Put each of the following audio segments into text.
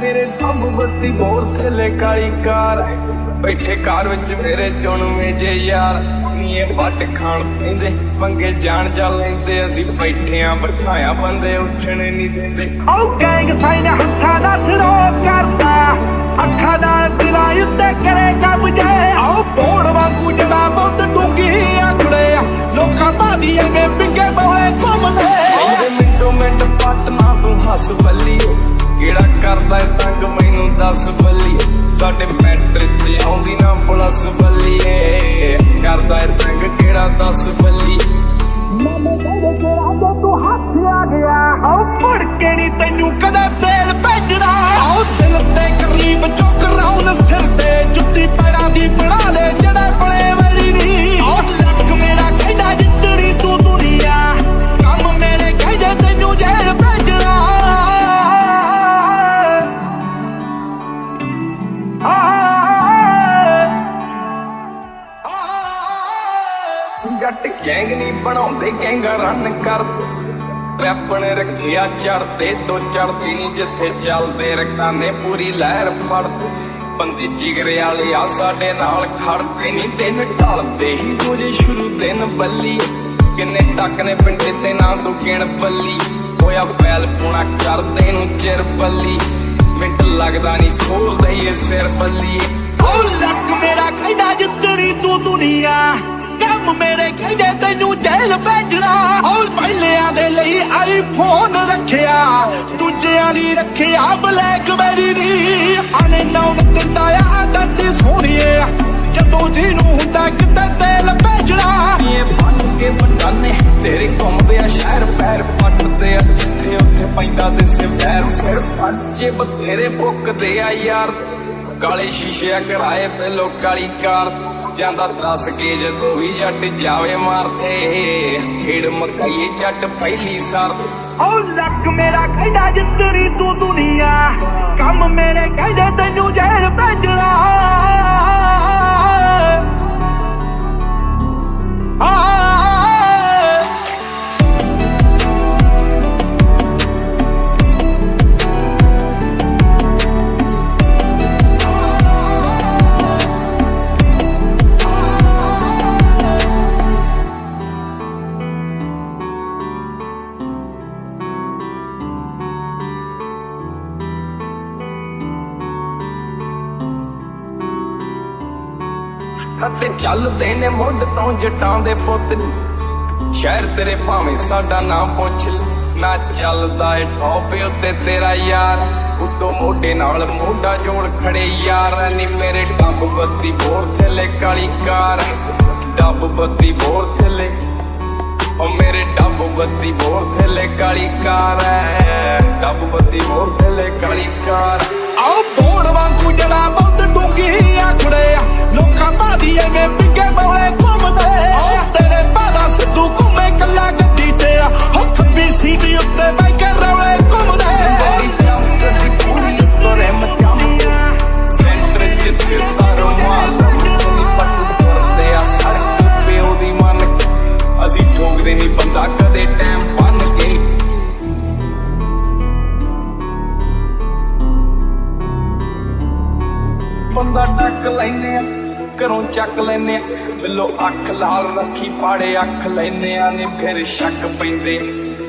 ਮੇਰੇ ਥੰਮ ਬੱਤੀ ਬੋਰ ਥੱਲੇ ਕਾਲੀ ਕਾਰ। ਬੈਠੇ ਕਾਰ ਵਿੱਚ ਮੇਰੇ ਚੁਣਵੇਂ ਜੇ ਯਾਰ। ਨੀਏ ਵੱਟ ਖਾਣ ਪੈਂਦੇ ਮੰਗੇ ਜਾਣ ਜਾ ਲੈਂਦੇ। ਅਸੀਂ ਬੈਠੇ ਆਂ ਬਿਠਾਇਆ ਬੰਦੇ ਉੱਠਣੇ ਨਹੀਂ ਦਿੰਦੇ। ਉਹ ਗੈਂਗ ਸਾਈਨ ਹੱਥਾਂ ਦਾ ਸਿਰੋ ਕਰਦਾ। ਅੱਖਾਂ ਦਾ ਦਿਲਾਂ ਉੱਤੇ ਕਰੇ ਕਬਜੇ ਆਓ ਪੋੜ ਵਾਂਗੂ ਜੜਾ ਬਹੁਤ ਡੂੰਗੀ ਆਖੜੇ ਕਰਦਾ ਏ ਤੰਗ ਮੈਨੂੰ ਦੱਸ ਬੱਲੀਏ। ਸਾਡੇ ਮੈਟਰ 'ਚ ਆਉਂਦੀ ਨਾ ਪਲਸ ਬੱਲੀਏ। ਕਰਦਾ ਏ ਤੰਗ ਕਿਹੜਾ ਦੱਸ ਬੱਲੀਏ। ਮਾਮੇ ਕਹਿੰਦੇ ਤੇਰਾ ਜੋ ਤੂੰ ਹੱਥ ਆ ਗਿਆ। ਆਓ ਫੜ ਕੇ ਨਹੀਂ ਤੈਨੂੰ ਕਦੇ ਤੇਲ ਭੇਜਣਾ। ਆਓ ਦਿਲ ਤੇ ਕਰੀਬ ਜੋ ਕਰਾਉਣ ਸਿਰ ਤੇ। ਜੁੱਤੀ ਪੈਰਾਂ ਦੀ ਬਣਾ ਲੈ। ਨਹੀਂ ਗੈਂਗਾ ਰਨ ਕਰ। ਰੈਪ ਨੇ ਚੜਦੇ ਤੋਂ ਚੜਦੀ ਨਹੀਂ ਜਿੱਥੇ ਚੱਲਦੇ ਰਕਾਨੇ ਪੂਰੀ ਲਹਿਰ ਫੜਦੇ ਬੰਦੇ ਜਿਗਰੇ ਵਾਲੇ ਆ ਸਾਡੇ ਨਾਲ ਖੜਦੇ ਨਹੀਂ ਦਿਨ ਢਲਦੇ ਹੀ ਰੋਜੇ ਸ਼ੁਰੂ ਦਿਨ ਬੱਲੀ। ਕਿੰਨੇ ਟੱਕ ਨੇ ਪਿੰਡੇ ਤੇ ਨਾ ਤੂੰ ਗਿਣ ਬੱਲੀ। ਹੋਇਆ ਪੈਲ ਪੂਣਾ ਕਰਦੇ ਨੂੰ ਚਿਰ ਬੱਲੀ। ਮਿੰਟ ਲੱਗਦਾ ਨਹੀਂ ਖੋਲਦੇ ਇਹ ਸਿਰ ਬੱਲੀ। ਉਹ ਲੱਕ ਮੇਰਾ ਕਹਿੰਦਾ ਜਿੱਤਣੀ ਤੂੰ ਦੁਨੀਆ। ਕੰਮ ਮੇਰੇ ਕਹਿੰਦੇ ਤੈਨੂੰ ਜੇਲ੍ਹ ਭੇਜਣਾ। ਔਰ ਪਹਿਲਿਆਂ ਦੇ ਲਈ ਆਈਫੋਨ ਰੱਖਿਆ। ਦੂਜਿਆਂ ਲਈ ਰੱਖਿਆ ਬਲੈਕਬੈਰੀ ਨਹੀਂ ਆਨੇ ਨਾਉ ਦਿੰਦਾ ਆ ਡੱਡੀ ਸੋਹਣੀਏ। ਜਦੋਂ ਜਿਹਨੂੰ ਹੁੰਦਾ ਕਿਤੇ ਤੇਲ ਭੇਜਣਾ। ਇਹ ਬਣ ਕੇ ਬਟਾਨੇ ਤੇਰੇ ਘੁੰਮਦੇ ਆ ਸ਼ਹਿਰ ਪੈਰ ਪੱਟਦੇ ਆ। ਜਿੱਥੇ ਉੱਥੇ ਪੈਂਦਾ ਦਿਸੇ ਪੈਰ ਸਿਰ ਪੱਜੇ ਬਥੇਰੇ ਬੁੱਕਦੇ ਆ ਯਾਰ ਕਾਲੇ ਸ਼ੀਸ਼ੇ ਕਰਾਏ ਪਹਿਲੋ ਕਾਲੀ ਕਾਰ। ਜਾਂਦਾ ਦੱਸ ਕੇ ਜੇ ਵੀ ਜੱਟ ਜਾਵੇ ਮਾਰਦੇ। ਖੇੜ ਮਕਾਈਏ ਜੱਟ ਪਹਿਲੀ ਸਾਰ ਉਹ ਲੱਕ ਮੇਰਾ ਕਹਿੰਦਾ ਜਿੱਤਰੀ ਤੂੰ ਦੁਨੀਆ। ਕੰਮ ਮੇਰੇ ਕਹਿੰਦੇ ਤੈਨੂੰ ਜੇਲ੍ਹ ਭੇਜਣਾ। ਅਤੇ ਚੱਲਦੇ ਨੇ ਮੁੱਢ ਤੋਂ ਜਟਾਂ ਦੇ ਪੁੱਤ ਸ਼ਹਿਰ ਤੇਰੇ ਭਾਵੇਂ ਸਾਡਾ ਨਾਮ ਪੁੱਛ ਨਾ ਚੱਲਦਾ ਏ ਟੌਪ ਉੱਤੇ ਤੇਰਾ ਯਾਰ। ਉਤੋਂ ਮੋਢੇ ਨਾਲ ਮੋਢਾ ਜੋੜ ਖੜੇ ਯਾਰ। ਨੀ ਮੇਰੇ ਡੱਬ ਬੱਤੀ ਬੋਰ ਥੱਲੇ ਕਾਲੀ ਕਾਰ। ਡੱਬ ਬੱਤੀ ਬੋਰ ਥੱਲੇ ਓ ਮੇਰੇ ਡੱਬ ਬੱਤੀ ਬੋਰ ਥੱਲੇ ਕਾਲੀ ਕਾਰ ਐ। ਡੱਬ ਬੱਤੀ ਬੋਰ ਥੱਲੇ ਕਾਲੀ ਕਾਰ। ਆਓ ਬੋੜ ਵਾਂਗੂ ਜੜਾ ਬਹੁਤ ਡੂੰਗੀ ਆਖੜੇ ਪਾੜੇ ਅੱਖ ਲੈਨੇ ਨੇ, ਫਿਰ ਸ਼ੱਕ ਪੈਂਦੇ।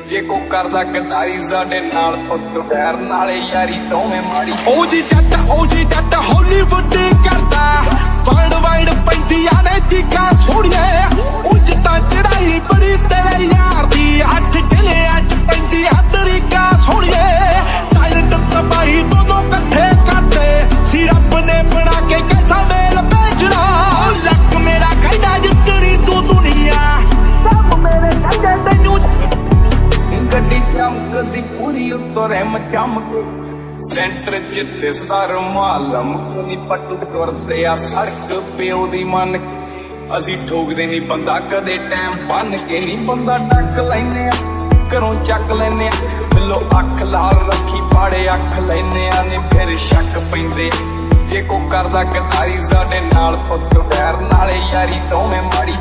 ਜੇ ਕੋ ਕਰਦਾ ਗਦਾਰੀ ਸਾਡੇ ਨਾਲ, ਪੁੱਤ ਬੈਰ ਨਾਲੇ ਯਾਰੀ ਦੋਵੇਂ ਮਾੜੀ। ਉਹ ਜੀ ਜੱਟ, ਉਹ ਜੀ ਜੱਟ ਹਾਲੀਵੁੱਡ ਕਰਦਾ। ਵਰਲਡ ਵਾਈਡ ਪੈਂਦੀਆਂ ਨੇ ਚੀਕਾਂ ਸੋਹਣੀਆਂ। ਉਂਝ ਤਾਂ ਚੜਾਈ ਬੜੀ ਤੇਰੇ ਯਾਰ ਦੀ ਅੱਠ ਜ਼ਿਲ੍ਹਿਆਂ ਚ ਪੈਂਦੀ ਆ ਤਰੀਕਾ ਸੋਹਣੀਏ ਪੂਰੀ ਮਚਮਕ ਸੈਂਟਰ ਚ ਦਿਸਦਾ ਰੁਮਾਲ ਮੁਕਨੀ ਪੱਟੂ ਕਰਦੇ ਆ ਸੜਕ ਪਿਓ ਦੀ ਮੰਨ ਅਸੀਂ ਠੋਕਦੇ ਨਹੀਂ ਬੰਦਾ, ਕਦੇ ਟਾਈਮ ਬੰਨ ਕੇ ਨਹੀਂ ਬੰਦਾ ਟੱਕ ਲੈਨੇ ਆ। ਘਰੋਂ ਚੱਕ ਲੈਨੇ ਆ, ਬਿੱਲੋ ਅੱਖ ਲਾਲ ਰੱਖੀ ਪਾੜੇ ਅੱਖ ਲੈਨੇ ਆ ਨੇ ਫਿਰ ਸ਼ੱਕ ਪੈਂਦੇ। ਜੇ ਕੋ ਕਰਦਾ ਗਦਾਰੀ ਸਾਡੇ ਨਾਲ ਪੁੱਤ ਬੈਰ ਨਾਲੇ ਯਾਰੀ ਦੋਵੇਂ ਮਾੜੀ।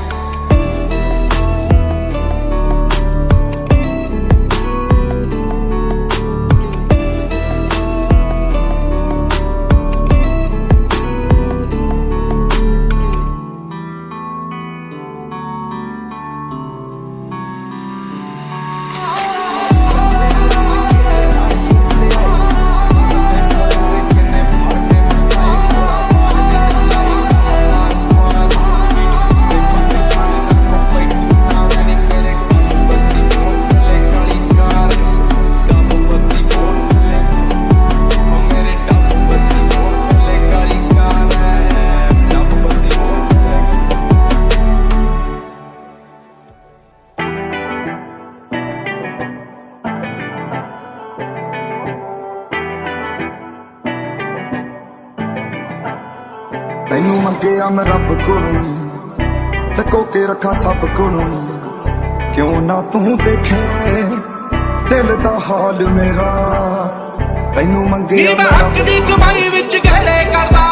ਤੈਨੂੰ ਮੰਗਿਆ ਮੈਂ ਰੱਬ ਕੋਲੋਂ। ਲਕੋ ਕੇ ਰੱਖਾਂ ਸਭ ਕੋਲੋਂ। ਕਿਉਂ ਨਾ ਤੂੰ ਦੇਖੇ? ਦਿਲ ਦਾ ਹਾਲ ਮੇਰਾ। ਤੈਨੂੰ ਮੰਗਿਆ ਮੈਂ ਹੱਕ ਦੀ ਕਮਾਈ ਵਿੱਚ ਗਹਿੜੇ ਕਰਦਾ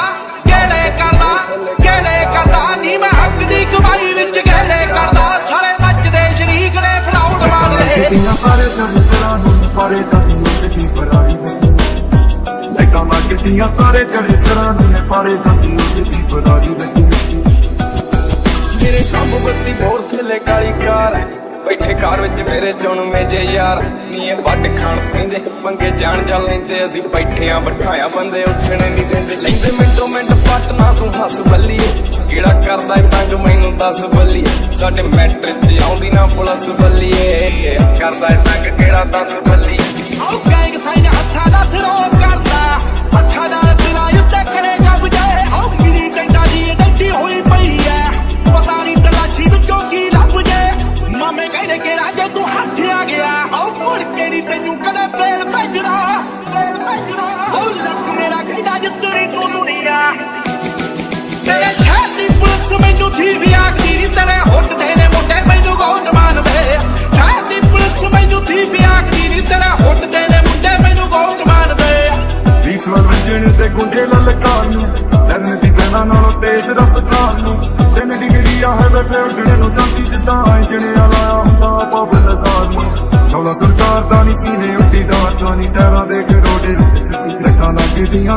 ਗਹਿੜੇ ਕਰਦਾ ਗਹਿੜੇ ਕਰਦਾ। ਨੀ ਮੈਂ ਹੱਕ ਦੀ ਕਮਾਈ ਵਿੱਚ ਗਹਿੜੇ ਕਰਦਾ। ਸਾਲੇ ਮੱਚਦੇ ਸ਼ਰੀਕ ਨੇ ਫਰਾਉਡ ਮਾਰਦੇ ਕਿਤੀਆਂ ਸਾਰੇ ਦਮ ਸਰਾਂ ਨੂੰ ਪਾਰੇ ਤਾਂ ਉੱਠਦੀ। ਫਰਾਰੀ ਨਹੀਂ ਲੱਗਦੀਆਂ ਤਾਰੇ ਚੜੇ ਸਰਾਂ ਨੂੰ ਪਾਰੇ ਤਾਂ ਉੱਠਦੀ ਫਰਾਰੀ ਨਹੀਂ ਮੇਰੇ ਕੰਮ ਬੱਤੀ ਬੋਰ ਥੱਲੇ ਕਾਲੀ ਕਾਰ ਹੈ। ਬੈਠੇ ਕਾਰ ਵਿੱਚ ਮੇਰੇ ਚੁਣ ਮੇਜੇ ਯਾਰ। ਨੀਏ ਵੱਟ ਖਾਣ ਪੈਂਦੇ ਪੰਗੇ ਜਾਣ ਜਾ ਲੈਂਦੇ। ਅਸੀਂ ਬੈਠੇ ਆਂ ਬਿਠਾਇਆ ਬੰਦੇ ਉੱਠਣੇ ਨਹੀਂ ਦਿੰਦੇ। ਲੈਂਦੇ ਮਿੰਟੋ ਮਿੰਟ ਪੱਟ ਨਾ ਤੂੰ ਹੱਸ ਬੱਲੀਏ। ਕਿਹੜਾ ਕਰਦਾ ਏ ਤੰਗ ਮੈਨੂੰ ਦੱਸ ਬੱਲੀਏ। ਸਾਡੇ ਮੈਟ੍ਰਿਕ ਚ ਆਉਂਦੀ ਨਾ ਪੁਲਿਸ ਬੱਲੀਏ। ਕਰਦਾ ਏ ਤੰਗ ਕਿਹੜਾ ਦੱਸ ਬੱਲੀਏ। ਆਉ ਗੈਂਗ ਸਾਈਨ ਹੱਥਾਂ ਦਾ ਥਰੋ ਕਰਦਾ।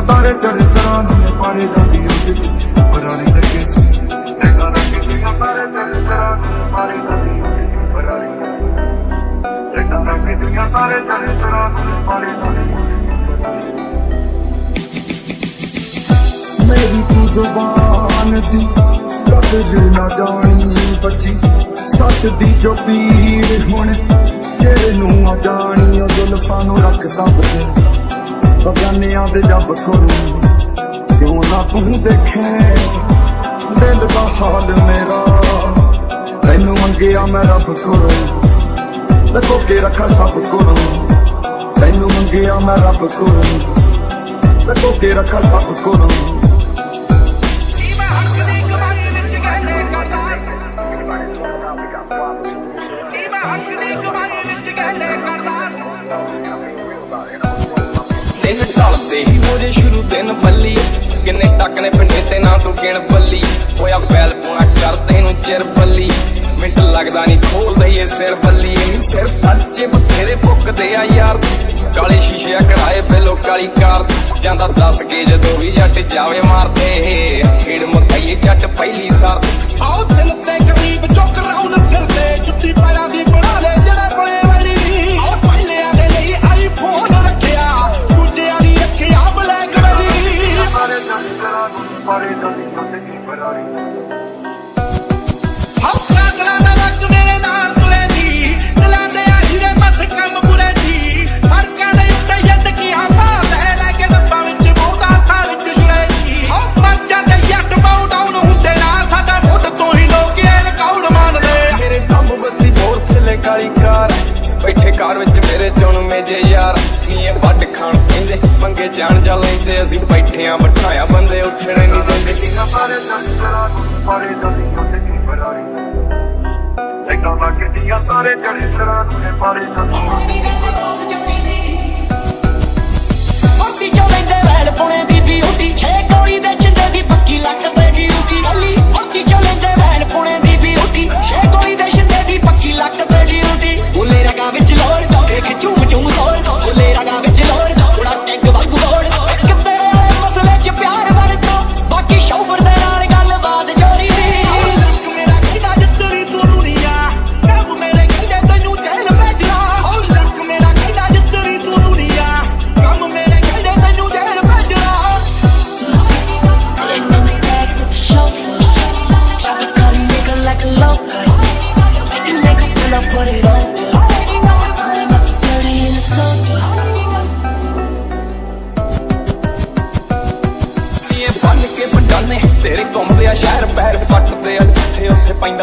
ਤਾਰੇ ਚੜੇ ਸਰਾਂ ਨੂੰ ਪਾਰੇ ਜਾਂਦੀ ਉੱਡਦੀ ਫਰਾਰੀ ਲੱਗੇ ਸੁਣ ਰੱਖਾਂ ਲੱਗਦੀਆਂ ਤਾਰੇ ਚੜੇ ਸਰਾਂ ਨੂੰ ਪਾਰੇ ਜਾਂਦੀ ਉੱਡਦੀ ਫਰਾਰੀ ਰੱਖਾਂ ਲੱਗਦੀਆਂ ਤਾਰੇ ਚੜੇ ਸਰਾਂ ਨੂੰ ਪਾਰੇ ਜਾਂਦੀ ਮੇਰੀ ਤੂੰ ਜ਼ੁਬਾਨ ਦੀ ਕਦਰ ਨਾ ਜਾਣੀ ਬੱਚੀ ਸੱਟ ਦੀ ਜੋ ਪੀੜ ਹੁਣ ਚਿਹਰੇ ਨੂੰ ਆ ਜਾਣੀ ਉਹ ਜ਼ੁਲਫਾਂ ਨੂੰ ਰੱਖ ਸਭ ਤੇ। ਬਗਾਨਿਆਂ ਦੇ ਜੱਬ ਕੋਲੋਂ ਕਿਉਂ ਨਾ ਤੂੰ ਦੇਖੇ? ਦਿਲ ਦਾ ਹਾਲ ਮੇਰਾ। ਤੈਨੂੰ ਮੰਗਿਆ ਮੈਂ ਰੱਬ ਕੋਲੋਂ। ਲਕੋ ਕੇ ਰੱਖਾਂ ਸਭ ਕੋਲੋਂ। ਤੈਨੂੰ ਮੰਗਿਆ ਮੈਂ ਰੱਬ ਕੋਲੋਂ। ਲਕੋ ਕੇ ਰੱਖਾ ਸਭ ਕੋਲੋਂ। ਢਲਦੇ ਸ਼ੁਰੂ ਦਿਨ ਬੱਲੀ ਕਿੰਨੇ ਟੱਕ ਨੇ ਪਿੰਡੇ ਤੇ ਨਾ ਤੂੰ ਗਿਣ ਬੱਲੀ ਹੋਇਆ ਬੈਲ ਪੂਣਾ ਕਰਦੇ ਨੂੰ ਚਿਰ ਬੱਲੀ ਮਿੰਟ ਲੱਗਦਾ ਨਹੀਂ ਖੋਲਦਾ ਈ ਸਿਰ ਬੱਲੀ ਇਹ ਸਿਰ ਫੱਚੇ ਬਥੇਰੇ ਫੁੱਕਦੇ ਆ ਯਾਰ। ਕਾਲੇ ਸ਼ੀਸ਼ੇ ਕਰਾਏ ਪਹਿਲੋ ਕਾਲੀ ਕਾਰ। ਜਾਂਦਾ ਦੱਸ ਕੇ ਜਦੋਂ ਵੀ ਜੱਟ ਜਾਵੇ ਮਾਰਦੇ। ਖੇਡ ਮਕਾਈ ਜੱਟ ਪਹਿਲੀ ਸਾਰ ਆਓ ਦਿਲ ਤੇ ਗਰੀਬ ਚੁੱਕ ਰਾਉਂਡ ਸਿਰ ਤੇ। ਜੁੱਤੀ ਪੈਰਾਂ ਦੀ ਸਰਾਂ ਨੂੰ ਪਾਰੇ ਜਾਂਦੀ ਉੱਡਦੀ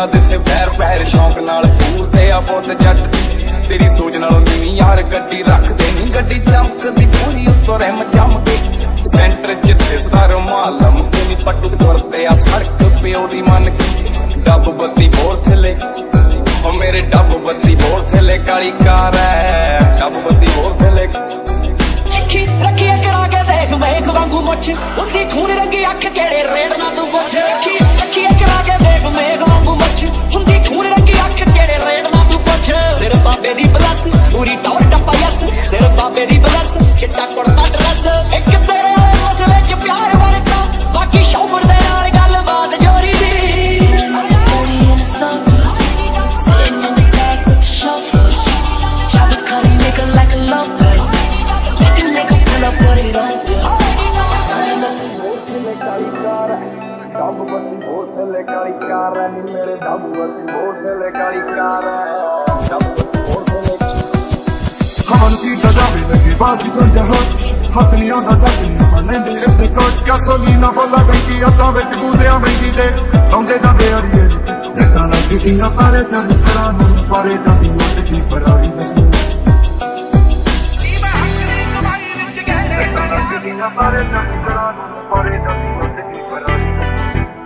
ਉੱਥੇ ਦਿਸੇ ਵੈਰ ਵੈਰ ਸ਼ੌਂਕ ਨਾਲ ਪੂਰਦੇ ਆ ਬਹੁਤ ਜੱਟ। ਤੇਰੀ ਸੋਚ ਨਾਲੋਂ ਨੀਵੀਂ ਯਾਰ ਗੱਡੀ ਰੱਖਦੇ ਨਹੀਂ ਗੱਡੀ ਚਮਕਦੀ ਪੂਰੀ ਉੱਤੋਂ ਰਹਿਮ ਚਮਕੇ। ਸੈਂਟਰ ਚ ਦਿਸਦਾ ਰੁਮਾਲ ਮੁੱਕੇ ਪੱਟੂ ਤੁਰਦੇ ਪਿਓ ਦੀ ਮੰਨ ਡੱਬ ਬੱਤੀ ਬੋਰ ਥੱਲੇ। ਉਹ ਮੇਰੇ ਡੱਬ ਬੱਤੀ ਬੋਰ ਥੱਲੇ ਕਾਲੀ ਕਾਰ ਐ। ਡੱਬ ਬੱਤੀ ਬੋਰ ਥੱਲੇ। ਅੱਖੀ ਰੱਖੀਏ ਕਰਾ ਕੇ ਦੇਖ, ਮੇਖ ਵਾਂਗੂ ਮੁੱਛ। ਹੁੰਦੀ ਖੂਨ ਰੰਗੀ ਅੱਖ ਕਿਹੜੇ ਰੇੜ ਨਾ ਤੂੰ ਪੁੱਛ। ਅੱਖੀ ਰੱਖੀਏ ਕਰਾ ਕੇ ਦੇਖ, ਮੇਖ ਬਾਬੇ ਦੀ ਬਲਸ ਪੂਰੀ ਟੌਰ ਟੱਪਾ ਯਸ ਸਿਰ ਬਾਬੇ ਦੀ ਬਲਸ ਚਿੱਟਾ ਕੁੜਤਾ ਡਰੈਸ ਇੱਕ ਤੇਰੇ ਵਾਲੇ ਮਸਲੇ ਚ ਪਿਆਰ ਵਰਤਾ ਬਾਕੀ ਸ਼ੌਹਰ ਦੇ ਨਾਲ ਗੱਲਬਾਤ ਜੋਰੀ ਦੀ Booty in the suburbs, sitting in the back with the chauffeur. Chopper cut a nigga like a lover. Make a nigga pull up, put it on. ਡੱਬ ਬੱਤੀ ਬੋਰ ਥੱਲੇ ਕਾਲੀ ਕਾਰ ਐ ਨੀ ਮੇਰੇ ਡੱਬ ਬੱਤੀ ਬੋਰ ਥੱਲੇ ਕਾਲੀ ਕਾਰ ਐ ਡੱਬ ਬੱਤੀ ਬੋਰ ਥੱਲੇ ਹਵਨ ਦੀ ਜਾਵੇ ਲੱਗੇ ਬਾਜ਼ੀ ਤੋਂ ਜਹਰ ਹੱਥ ਨਹੀਂ ਆਉਂਦਾ ਜੱਟ ਨਹੀਂ ਫੜ ਲੈਂਦੇ ਇਹਦੇ ਕੋਟ ਗਾਸੋਲੀਨਾ ਫੁੱਲਾ ਟੈਂਕੀ ਅੱਤਾਂ ਵਿੱਚ ਗੂਜ਼ਿਆਂ ਮਹਿੰਦੀ ਦੇ ਆਉਂਦੇ ਜਾਂਦੇ ਅੜੀਏ ਜਿੱਦਾਂ ਲੱਗਦੀਆਂ ਪਾਰੇ ਤਾਂ ਸਰਾਂ ਨੂੰ ਪਾਰੇ ਤਾਂ ਦੀ ਉੱਡ ਕੀ ਪਰਾਰੀ ਲੱਗੀ ਲੱਗਦੀਆਂ ਪਾਰੇ ਤਾਂ ਸਰਾਂ ਨੂੰ ਪਾਰੇ ਤਾਂ ਦੀ ਉੱਡ ਕੀ ਪਰਾਰੀ ਜਿੱਦਾਂ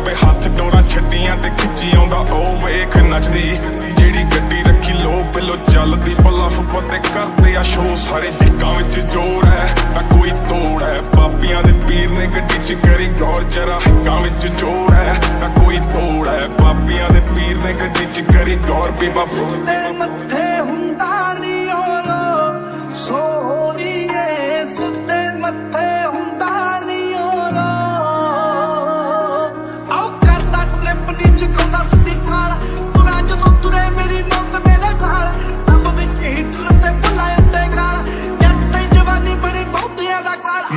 ਸੌ ਹੱਥ ਡੋਰਾ ਛੱਡੀਆਂ ਤੇ ਖਿੱਚੀ ਆਉਂਦਾ, ਉਹ ਵੇਖ ਨੱਚਦੀ। ਜਿਹੜੀ ਗੱਡੀ ਰੱਖੀ ਲੋ ਬਿਲੋ ਚੱਲਦੀ ਪਲਫ ਪਤੇ ਕਰਦੇ ਆ ਸ਼ੋ ਸਾਰੇ ਜੱਗਾਂ ਵਿੱਚ ਜੋਰ ਹੈ, ਨਾ ਕੋਈ ਤੋੜ ਹੈ। ਪਾਪੀਆਂ ਦੇ ਪੀਰ ਨੇ ਗੱਡੀ 'ਚ ਕਰੀ ਗੌਰ, ਜਰਾ ਹੱਕਾਂ ਵਿੱਚ ਜੋਰ ਹੈ, ਨਾ ਕੋਈ ਤੋੜ ਹੈ। ਪਾਪੀਆਂ ਦੇ ਪੀਰ ਨੇ ਗੱਡੀ 'ਚ ਕਰੀ ਗੌਰ, ਬੀਬਾ ਬਾਬੂ ਮੱਥੇ ਹੁੰਦਾ ਨਹੀਂ ਹੋਲੋ ਸੋਹਣੀਏ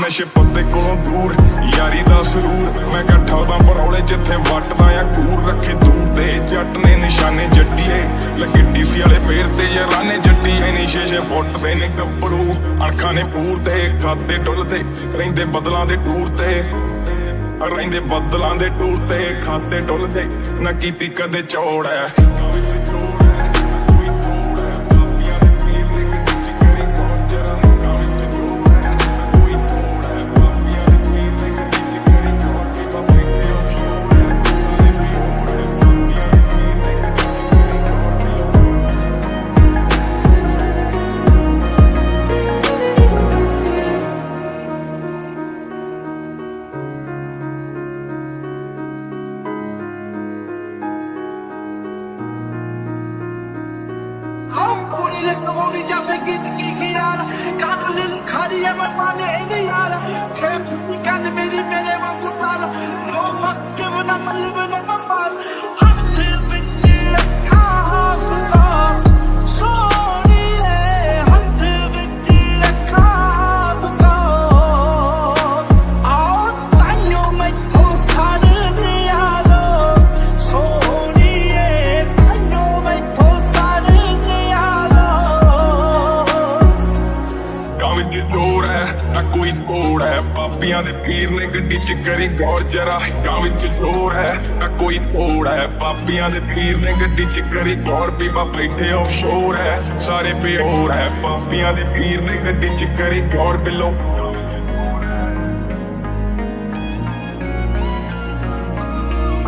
ਨਸ਼ੇ ਪੱਤੇ ਕੋਲੋਂ ਦੂਰ, ਯਾਰੀ ਦਾ ਸਰੂਰ। ਮੈਂ ਇਕੱਠਾ ਦਾ ਪਰੌਲੇ ਜਿੱਥੇ ਵੱਟਦਾ ਆ ਕੂਰ ਰੱਖੇ ਦੂਰ ਦੇ। ਜੱਟ ਨੇ ਨਿਸ਼ਾਨੇ ਜੱਟੀਏ, ਲੱਗੇ ਡੀਸੀ ਵਾਲੇ ਫੇਰ ਤੇ ਯਾਰਾਨੇ ਜੱਟੀਏ। ਨੀ ਸ਼ੇਸ਼ੇ ਫੁੱਟ ਨੇ ਗੱਭਰੂ, ਅਣਖਾਂ ਨੇ ਪੂਰ ਦੇ, ਖਾਤੇ ਡੁੱਲਦੇ ਰਹਿੰਦੇ ਬਦਲਾਂ ਦੇ ਟੂਰ ਤੇ, ਰਹਿੰਦੇ ਬਦਲਾਂ ਦੇ ਟੂਰ ਤੇ, ਖਾਤੇ ਡੁੱਲਦੇ ਨਾ ਕੀਤੀ ਕਦੇ ਚੌੜ ਐ। ਆਫਸ਼ੋਰ ਹੈ ਸਾਰੇ ਬੇਹੋਰ ਹੈ ਪਾਪੀਆਂ ਦੇ ਪੀਰ ਨੇ ਗੱਡੀ ਚ ਕਰੀ ਗੌਰ ਬਿੱਲੋ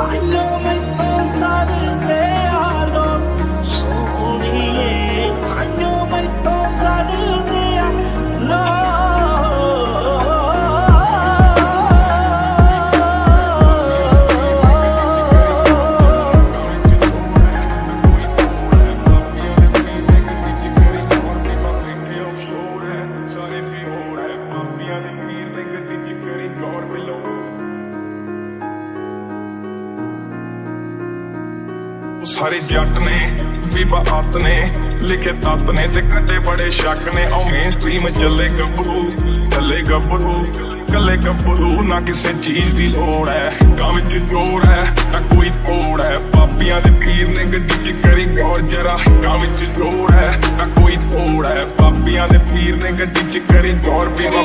I know my thoughts are despeado, sorry. ਸਾਰੇ ਜੱਟ ਨੇ ਬੀਬਾ ਆਤ ਨੇ ਲਿਖੇ ਤਤ ਨੇ ਤੇ ਕੱਟੇ ਬੜੇ ਸ਼ੱਕ ਨੇ। ਆਉ ਮੇਨ ਸਟ੍ਰੀਮ ਚੱਲੇ ਗੱਭਰੂ ਚੱਲੇ ਗੱਭਰੂ ਕੱਲੇ ਗੱਭਰੂ। ਨਾ ਕਿਸੇ ਚੀਜ਼ ਦੀ ਲੋੜ ਐ ਕੰਮ ਵਿੱਚ ਜੋਰ ਐ ਨਾ ਕੋਈ ਤੋੜ ਐ ਪਾਪੀਆਂ ਦੇ ਪੀਰ ਨੇ ਗੱਡੀ 'ਚ ਕਰੀ ਗੌਰ ਜਰਾ ਕੰਮ ਵਿੱਚ ਜੋਰ ਐ ਨਾ ਕੋਈ ਤੋੜ ਐ ਪਾਪੀਆਂ ਦੇ ਪੀਰ ਨੇ ਗੱਡੀ 'ਚ ਕਰੀ ਗੌਰ ਬੀਬਾ